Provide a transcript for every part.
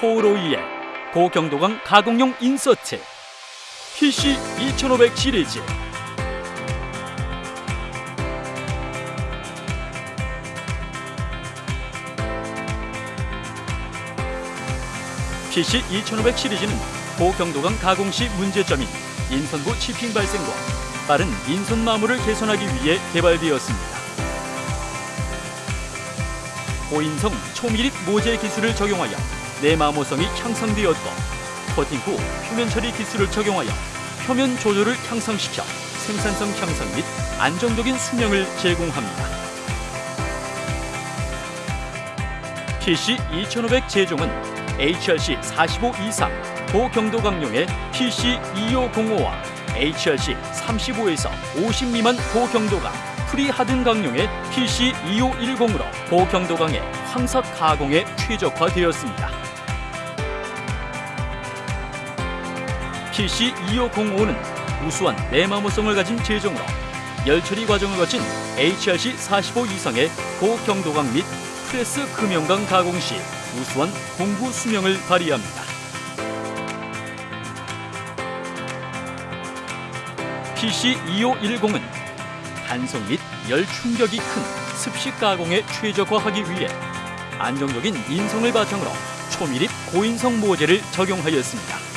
코오로이의 고경도강 가공용 인서트 PC 2500 시리즈 PC 2500 시리즈는 고경도강 가공 시 문제점인 인선부 치핑 발생과 빠른 인선 마모를 개선하기 위해 개발되었습니다. 고인성 초밀입 모재 기술을 적용하여 내마모성이 향상되었고 코팅 후 표면 처리 기술을 적용하여 표면 조절을 향상시켜 생산성 향상 및 안정적인 수명을 제공합니다. PC 2500 제종은 HRC 45 이상 고경도 강용의 PC 2505와 HRC 35에서 50 미만 고경도강 pre-harden 강용의 PC 2510으로 고경도강의 황삭 가공에 최적화되었습니다. PC 2505는 우수한 내마모성을 가진 재종으로 열처리 과정을 거친 HRC 45 이상의 고경도강 및 프레스 금형강 가공 시 우수한 공구 수명을 발휘합니다. PC 2510은 단성 및 열 충격이 큰 습식 가공에 최적화하기 위해 안정적인 인성을 바탕으로 초밀입 고인성 모재를 적용하였습니다.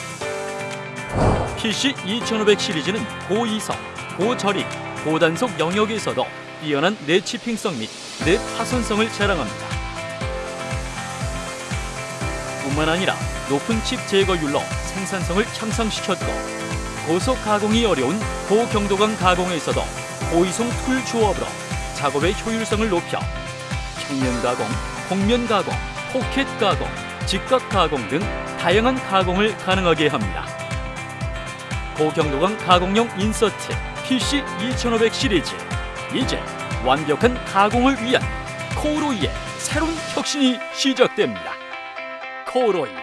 PC 2500 시리즈는 고이성, 고저립, 고단속 영역에서도 뛰어난 내치핑성 및 내파손성을 자랑합니다. 뿐만 아니라 높은 칩 제거율로 생산성을 향상시켰고 고속 가공이 어려운 고경도강 가공에서도 고이송 tool 조합으로 작업의 효율성을 높여 평면 가공, 곡면 가공, 포켓 가공, 직각 가공 등 다양한 가공을 가능하게 합니다. 고경도강 가공용 인서트 PC 2500 시리즈 이제 완벽한 가공을 위한 코오로이의 새로운 혁신이 시작됩니다. 코오로이